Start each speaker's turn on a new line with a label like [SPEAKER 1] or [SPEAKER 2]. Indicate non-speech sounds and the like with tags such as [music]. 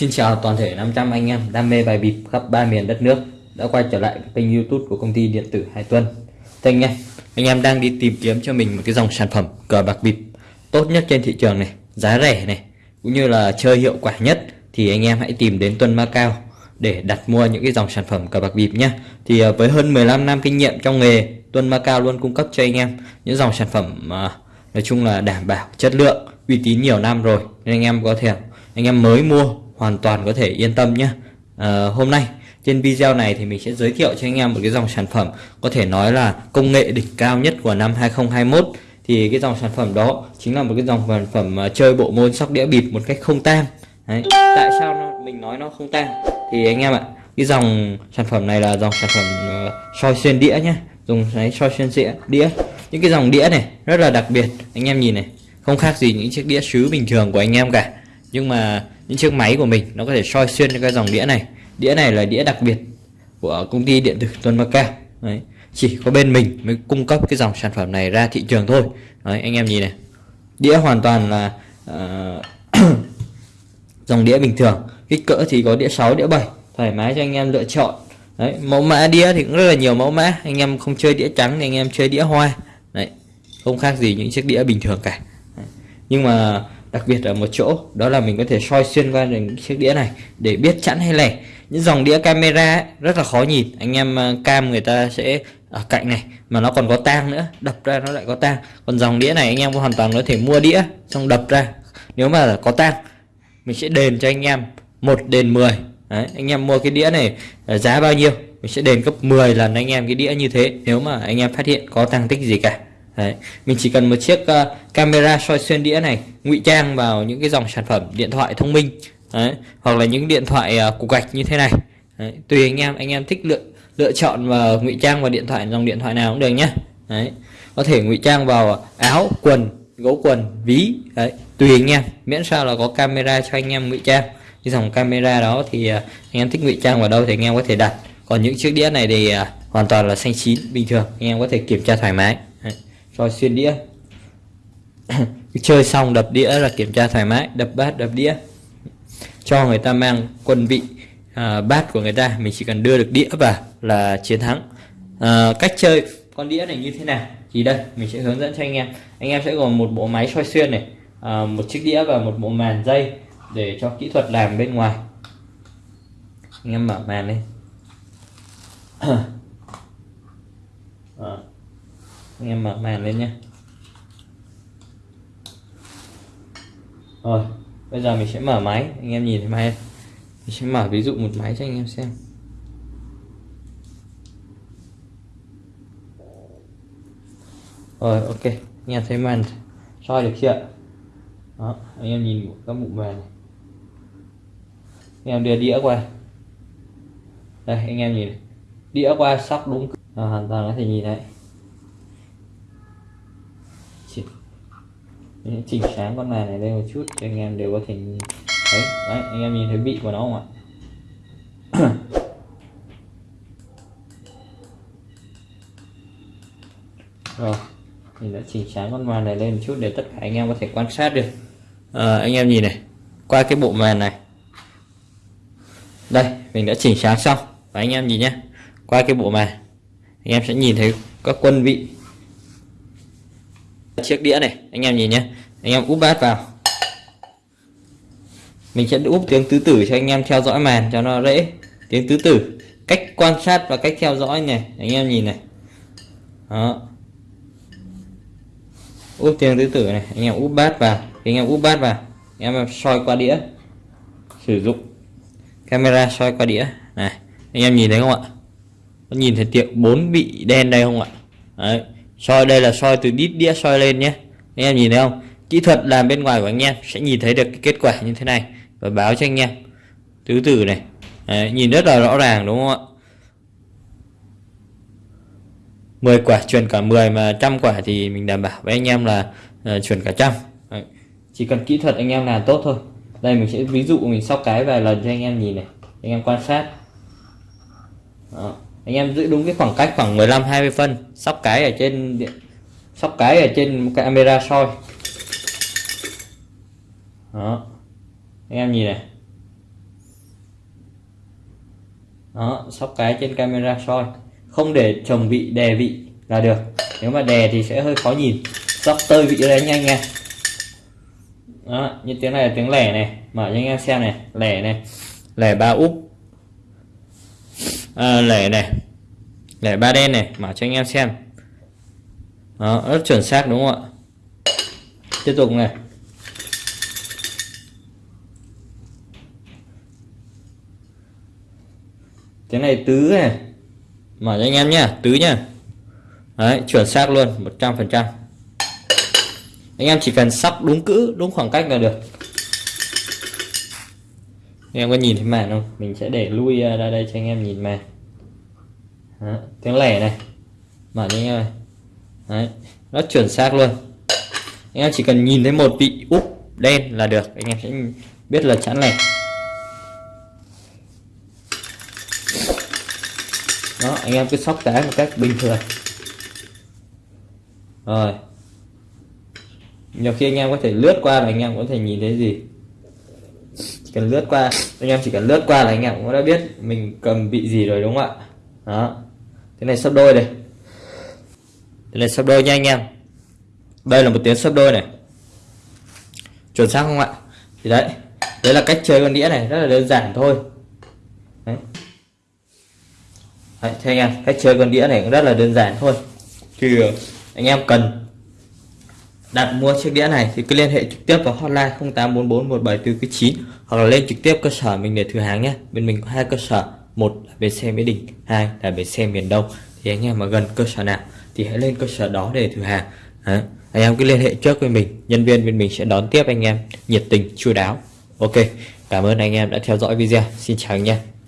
[SPEAKER 1] Xin chào toàn thể 500 anh em đam mê bài bịp khắp ba miền đất nước đã quay trở lại kênh youtube của công ty điện tử Hải Tuân Thưa anh em, anh em đang đi tìm kiếm cho mình một cái dòng sản phẩm cờ bạc bịp tốt nhất trên thị trường này, giá rẻ này cũng như là chơi hiệu quả nhất thì anh em hãy tìm đến Tuân Macao để đặt mua những cái dòng sản phẩm cờ bạc bịp nhé Thì à, với hơn 15 năm kinh nghiệm trong nghề Tuân Macao luôn cung cấp cho anh em những dòng sản phẩm mà nói chung là đảm bảo chất lượng uy tín nhiều năm rồi nên anh em có thể anh em mới mua hoàn toàn có thể yên tâm nhé. À, hôm nay trên video này thì mình sẽ giới thiệu cho anh em một cái dòng sản phẩm có thể nói là công nghệ đỉnh cao nhất của năm 2021 thì cái dòng sản phẩm đó chính là một cái dòng sản phẩm ờ, chơi bộ môn sóc đĩa bịp một cách không tang. Đấy. tại sao nó, mình nói nó không tang? Thì anh em ạ cái dòng sản phẩm này là dòng sản phẩm uh, soi xuyên đĩa nhé. Dùng cái soi xuyên đĩa đĩa. Những cái dòng đĩa này rất là đặc biệt. Anh em nhìn này không khác gì những chiếc đĩa sứ bình thường của anh em cả. Nhưng mà những chiếc máy của mình nó có thể soi xuyên cái dòng đĩa này. Đĩa này là đĩa đặc biệt của công ty điện tử Tuần Macao đấy. Chỉ có bên mình mới cung cấp cái dòng sản phẩm này ra thị trường thôi. Đấy anh em nhìn này. Đĩa hoàn toàn là uh, [coughs] dòng đĩa bình thường. Kích cỡ thì có đĩa 6 đĩa 7 thoải mái cho anh em lựa chọn. Đấy mẫu mã đĩa thì cũng rất là nhiều mẫu mã. Anh em không chơi đĩa trắng thì anh em chơi đĩa hoa. Đấy không khác gì những chiếc đĩa bình thường cả. Đấy. nhưng mà đặc biệt ở một chỗ đó là mình có thể soi xuyên qua những chiếc đĩa này để biết chẵn hay lẻ. Những dòng đĩa camera ấy, rất là khó nhìn. Anh em ờ, cam người ta sẽ ở cạnh này mà nó còn có tang nữa đập ra nó lại có tang. Còn dòng đĩa này anh em hoàn toàn có thể mua đĩa xong đập ra. Nếu mà có tang mình sẽ đền cho anh em một đền 10 Đấy, anh em mua cái đĩa này ờ, giá bao nhiêu mình sẽ đền gấp 10 lần anh em cái đĩa như thế nếu mà anh em phát hiện có tăng tích gì cả. Đấy. Mình chỉ cần một chiếc uh, camera soi xuyên đĩa này ngụy trang vào những cái dòng sản phẩm điện thoại thông minh Đấy. hoặc là những điện thoại uh, cục gạch như thế này Đấy. tùy anh em anh em thích lựa lựa chọn và ngụy trang vào điện thoại dòng điện thoại nào cũng được nhé Đấy. có thể ngụy trang vào áo quần gấu quần ví Đấy. tùy anh em miễn sao là có camera cho anh em ngụy trang cái dòng camera đó thì uh, anh em thích ngụy trang vào đâu thì anh em có thể đặt còn những chiếc đĩa này thì uh, hoàn toàn là xanh chín bình thường anh em có thể kiểm tra thoải mái rồi soi xuyên đĩa. [coughs] Chơi xong đập đĩa là kiểm tra thoải mái đập bát đập đĩa. Cho người ta mang quân vị à, bát của người ta mình chỉ cần đưa được đĩa vào là chiến thắng. À, cách chơi con đĩa này như thế nào? Thì đây mình sẽ hướng dẫn cho anh em. Anh em sẽ gồm một bộ máy soi xuyên này à, một chiếc đĩa và một bộ màn dây để cho kỹ thuật làm bên ngoài. Anh em mở màn lên [coughs] à anh em mở màn lên nhé rồi bây giờ mình sẽ mở máy anh em nhìn thấy máy mình sẽ mở ví dụ một máy cho anh em xem. Rồi ok anh em thấy màn soi được chưa? Đó anh em nhìn các bụng màn này. Anh em đưa đĩa qua. Đây anh em nhìn đĩa qua sóc đúng. À, hoàn toàn có thể nhìn thấy chỉnh chỉnh sáng con màn này lên một chút cho anh em đều có thể nhìn. Thấy đấy anh em nhìn thấy vị của nó không ạ? [coughs] Rồi mình đã chỉnh sáng con màn này lên một chút để tất cả anh em có thể quan sát được. À, anh em nhìn này qua cái bộ màn này. Đây mình đã chỉnh sáng xong. Và anh em nhìn nhé qua cái bộ màn anh em sẽ nhìn thấy các quân vị chiếc đĩa này. Anh em nhìn nhé anh em úp bát vào. Mình sẽ úp tiếng tứ tử cho anh em theo dõi màn cho nó dễ. Tiếng tứ tử. Cách quan sát và cách theo dõi này. Anh em nhìn này. Đó. Úp tiếng tứ tử này. Anh em úp bát vào. Anh em úp bát vào. Anh em soi qua đĩa. Sử dụng camera soi qua đĩa. Này. Anh em nhìn thấy không ạ? Có nhìn thấy tiệm bốn bị đen đây không ạ? Đấy soi đây là soi từ đít đĩa soi lên nhé. Anh em nhìn thấy không? Kỹ thuật làm bên ngoài của anh em sẽ nhìn thấy được cái kết quả như thế này. Và báo cho anh em. Tứ tử này. Đấy, nhìn rất là rõ ràng đúng không ạ? 10 quả chuyển cả 10 mà trăm quả thì mình đảm bảo với anh em là uh, chuyển cả trăm. Đấy. chỉ cần kỹ thuật anh em làm tốt thôi. Đây mình sẽ ví dụ mình sóc cái vài lần cho anh em nhìn này. Anh em quan sát. Đó anh em giữ đúng cái khoảng cách khoảng 15 20 phân, sóc cái ở trên sóc cái ở trên camera soi. Đó. Anh em nhìn này. Đó, sóc cái trên camera soi. Không để chồng vị, đè vị là được. Nếu mà đè thì sẽ hơi khó nhìn. Sóc tơi vị đấy nhanh nha đó, như tiếng này là tiếng lẻ này. Mở cho anh em xem này. Lẻ này. Lẻ ba úp à, lẻ này. Lẻ ba đen này mở cho anh em xem. Đó rất chuẩn xác đúng không ạ? Tiếp tục này. Cái này tứ này. Mở cho anh em nhá tứ nhá. Đấy chuẩn xác luôn 100 phần trăm. Anh em chỉ cần sắp đúng cữ đúng khoảng cách là được anh em có nhìn thấy màn không? Mình sẽ để lui à, ra đây cho anh em nhìn màn. Đó, tiếng lẻ này. Mở cho anh em này đấy rất chuẩn xác luôn. Anh em chỉ cần nhìn thấy một vị úp đen là được. Anh em sẽ biết là chẵn này. Đó anh em cứ sóc cái một cách bình thường. Rồi. Nhiều khi anh em có thể lướt qua là anh em có thể nhìn thấy gì chỉ cần lướt qua anh em chỉ cần lướt qua là anh em cũng đã biết mình cầm vị gì rồi đúng không ạ? Đó. Cái này sắp đôi đây. Cái này sắp đôi nha anh em. Đây là một tiếng sắp đôi này. Chuẩn xác không ạ? Thì đấy đấy là cách chơi con đĩa này rất là đơn giản thôi. Đấy. Đấy, thế anh em cách chơi con đĩa này cũng rất là đơn giản thôi. Thì anh em cần đặt mua chiếc đĩa này thì cứ liên hệ trực tiếp vào hotline 08441749 hoặc là lên trực tiếp cơ sở mình để thử hàng nhé. Bên mình có hai cơ sở, một là bến xe mỹ đình, hai là bến xe miền đông. Thì anh em mà gần cơ sở nào thì hãy lên cơ sở đó để thử hàng. Đấy. anh em cứ liên hệ trước với mình, nhân viên bên mình sẽ đón tiếp anh em nhiệt tình, chu đáo. Ok, cảm ơn anh em đã theo dõi video. Xin chào anh em.